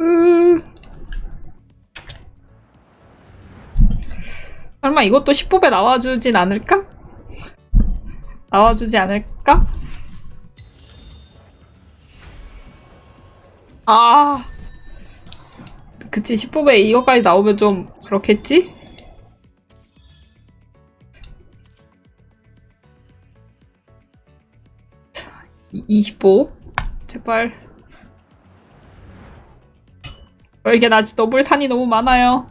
음. 설마 이것도 10법에 나와주진 않을까? 나와주지 않을까? 아. 그치, 10법에 이거까지 나오면 좀 그렇겠지? 자, 20법. 제발. 이게 나 너블 산이 너무 많아요.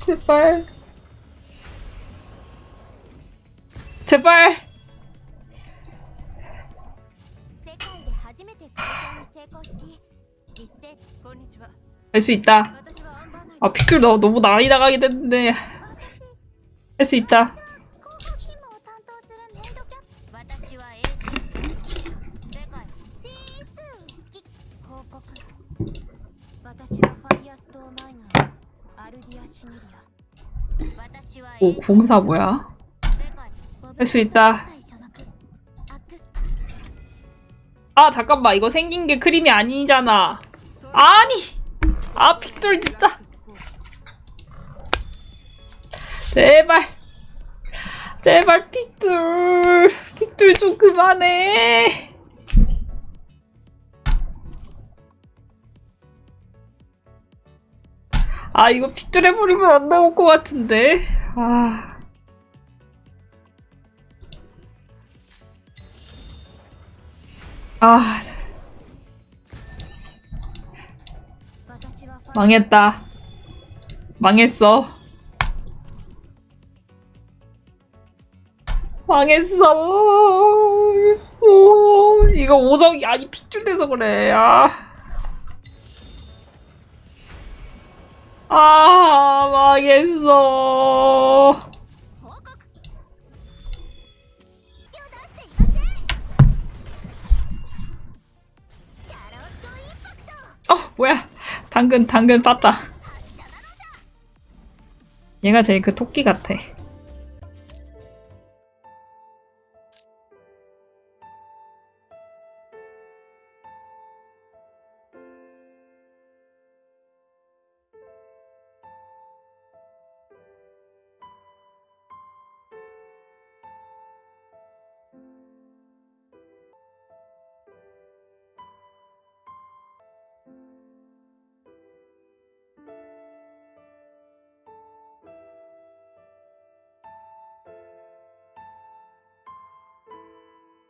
제발. 제발. 할 수 있다. 아 피클 너 너무 나이 나가게 됐는데 할 수 있다. 오, 공사 뭐야? 할 수 있다. 아, 잠깐만. 이거 생긴 게 크림이 아니잖아. 아니! 아, 픽돌 진짜. 제발. 제발 픽돌. 픽돌 좀 그만해. 아 이거 픽돌해버리면 안 나올 것 같은데 아 아. 망했다. 망했어. 망했어. 망했어. 이거 오성이 아니 핏줄 돼서 그래. 아. 아 망했어. 어 뭐야. 당근 당근 봤다. 얘가 제일 그 토끼 같아.